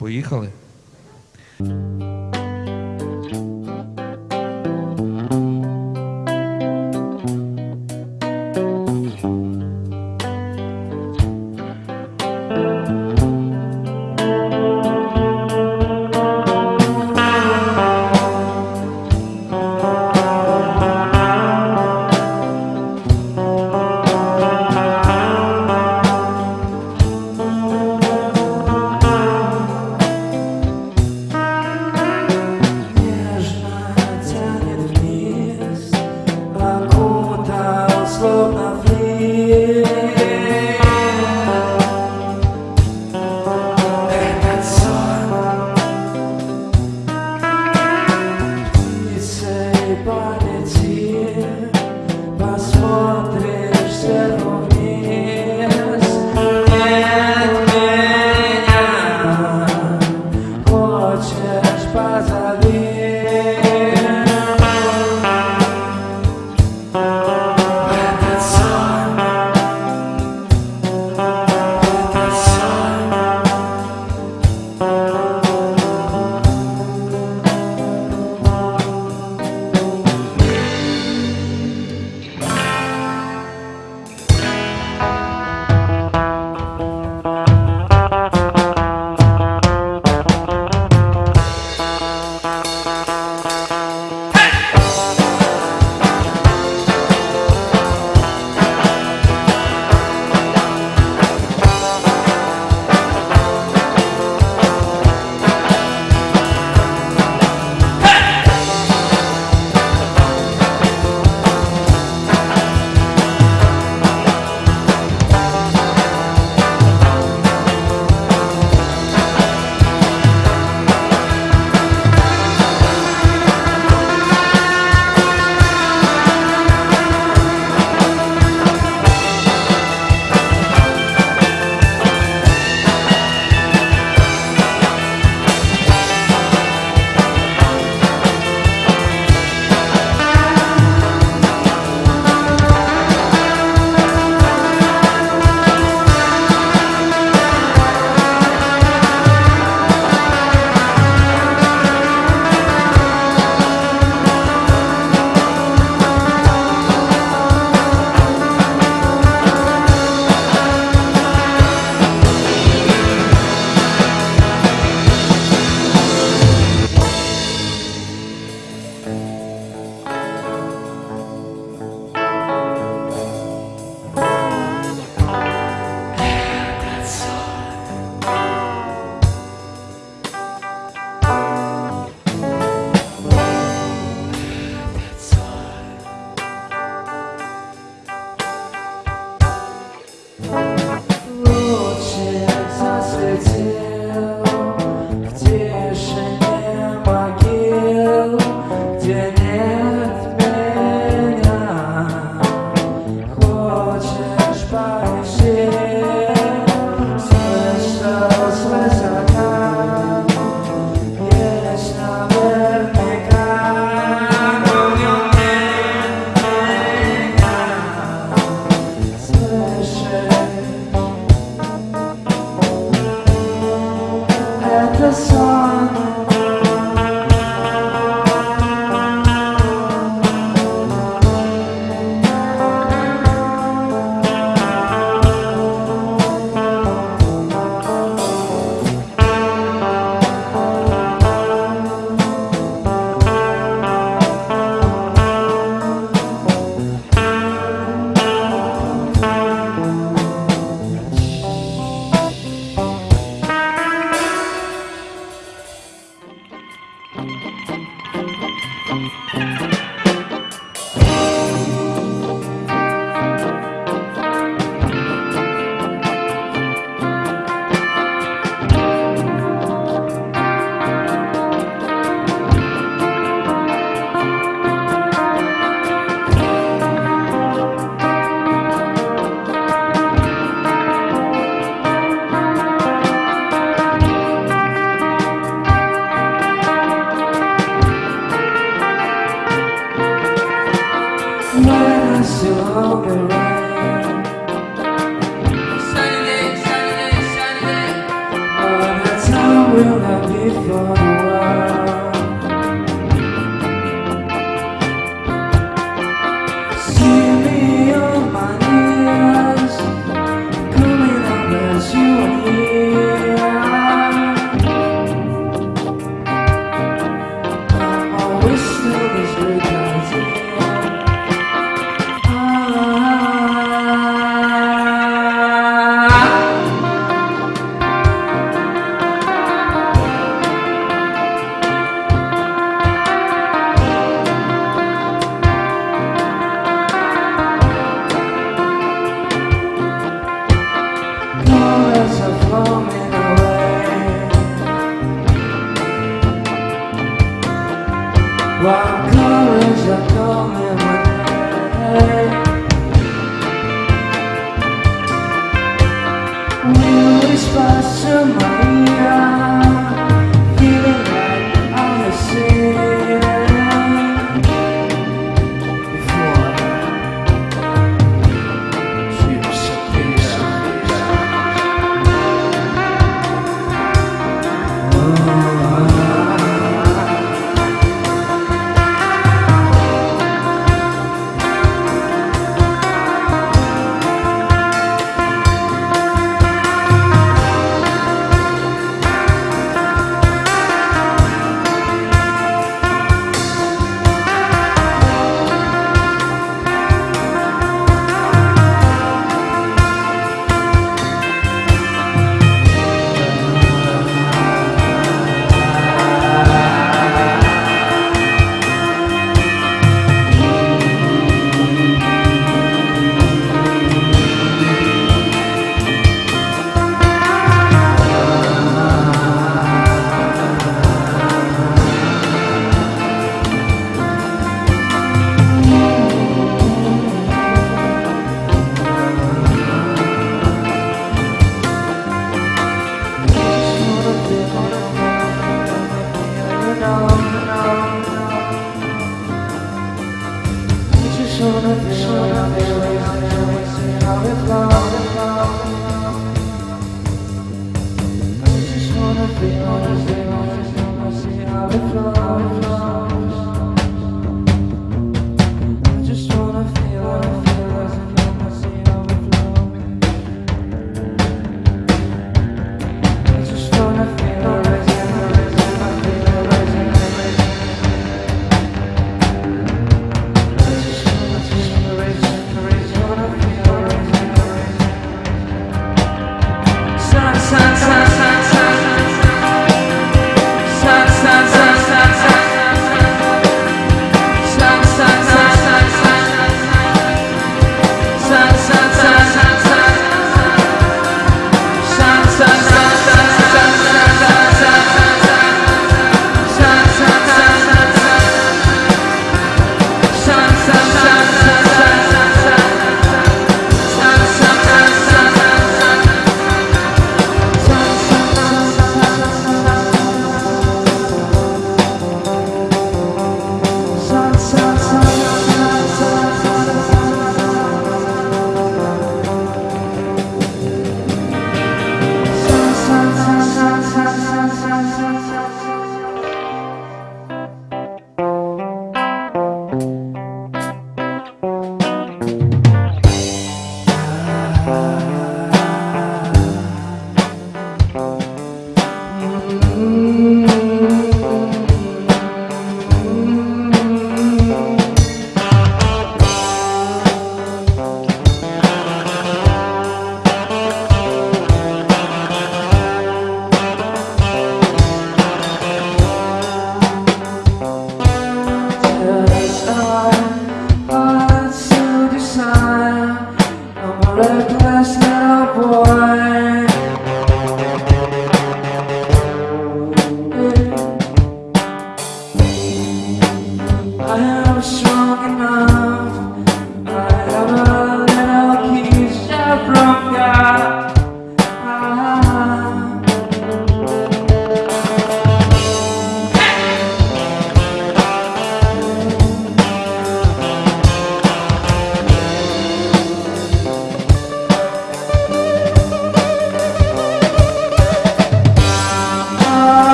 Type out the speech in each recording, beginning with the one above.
Поїхали.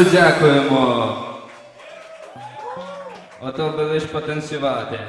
Дуже дякуємо. Ото би лиш потанцювати.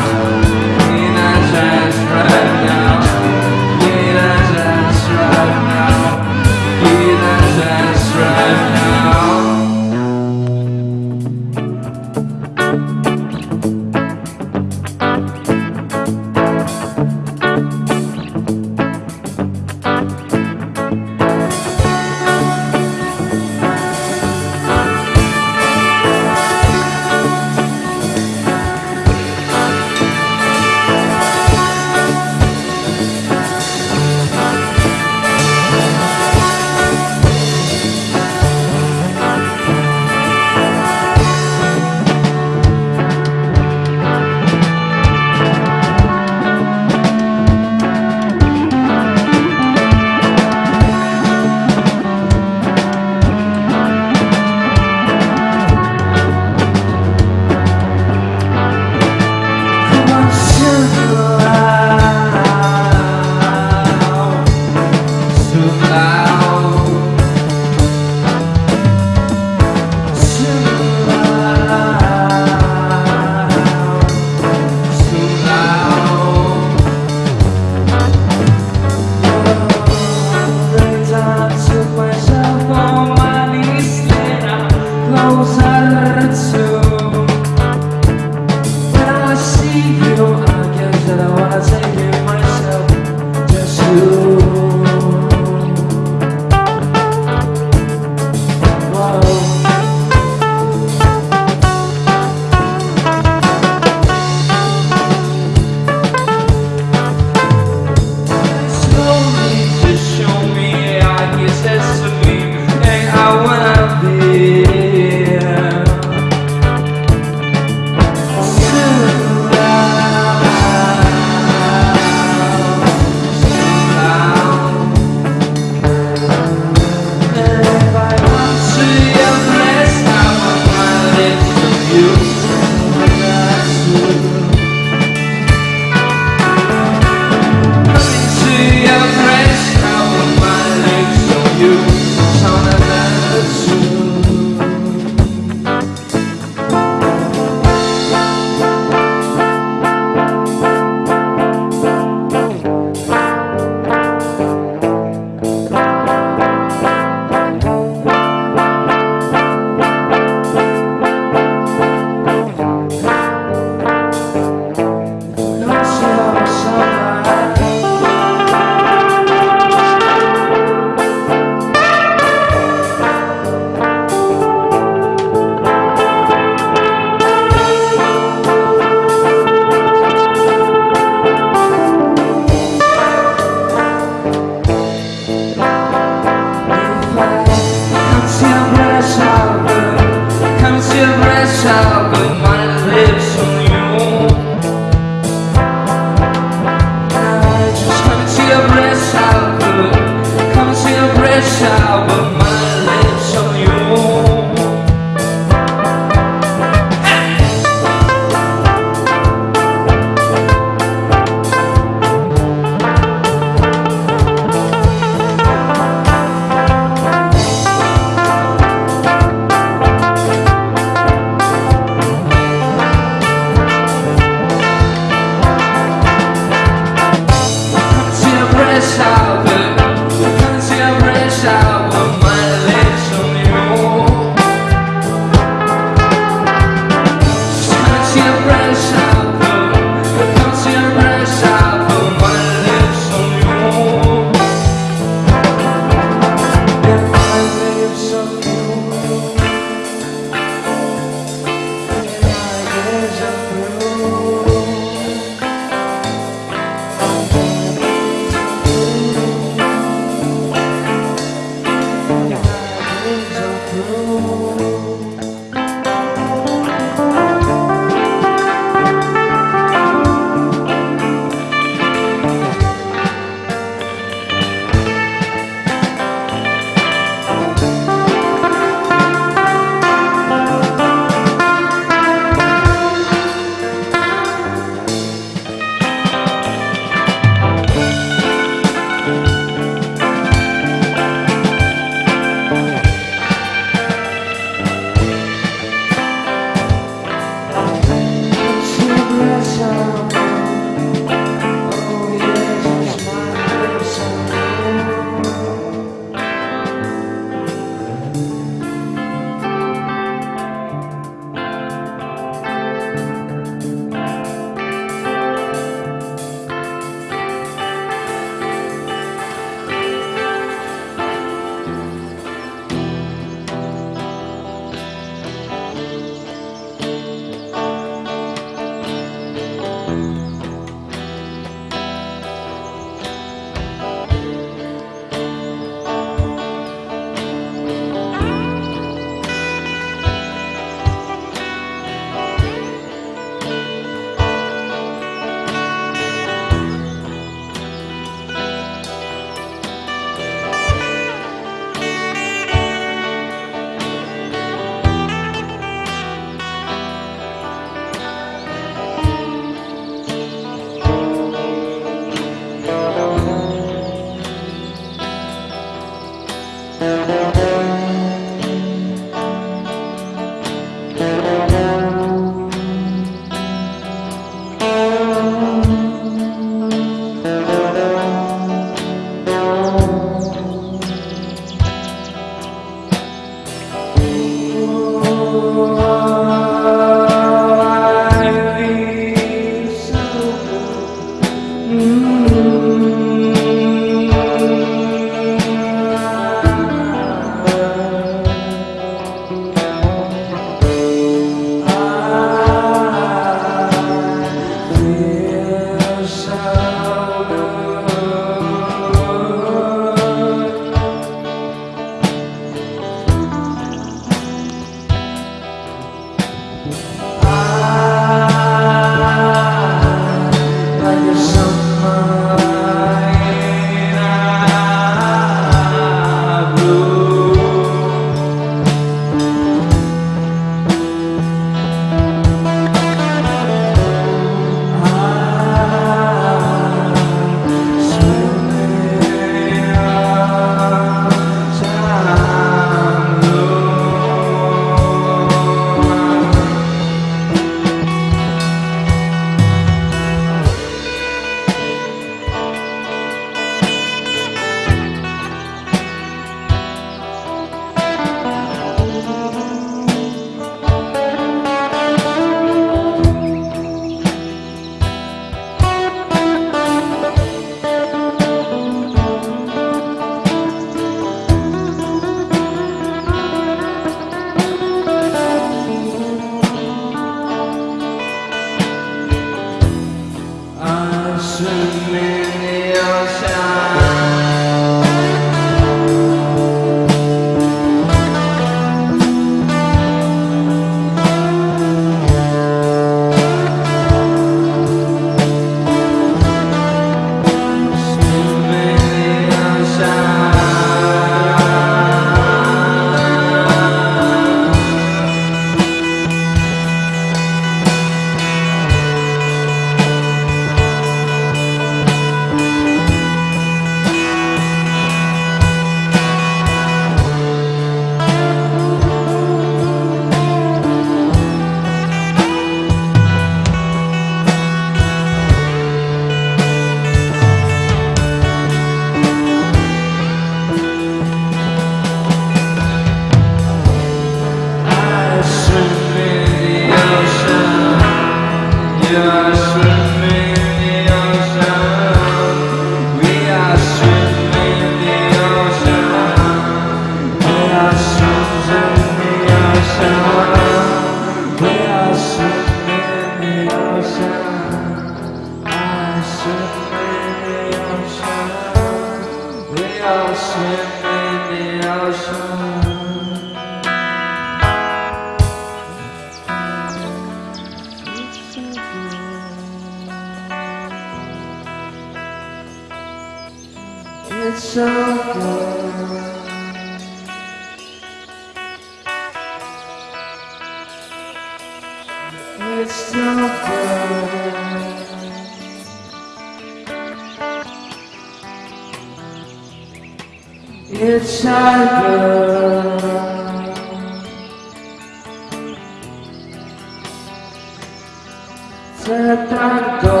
Se tanto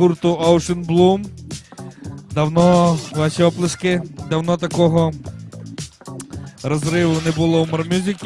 гурту Ocean Bloom. Давно ваші оплески, давно такого розриву не було у Мармюзіки.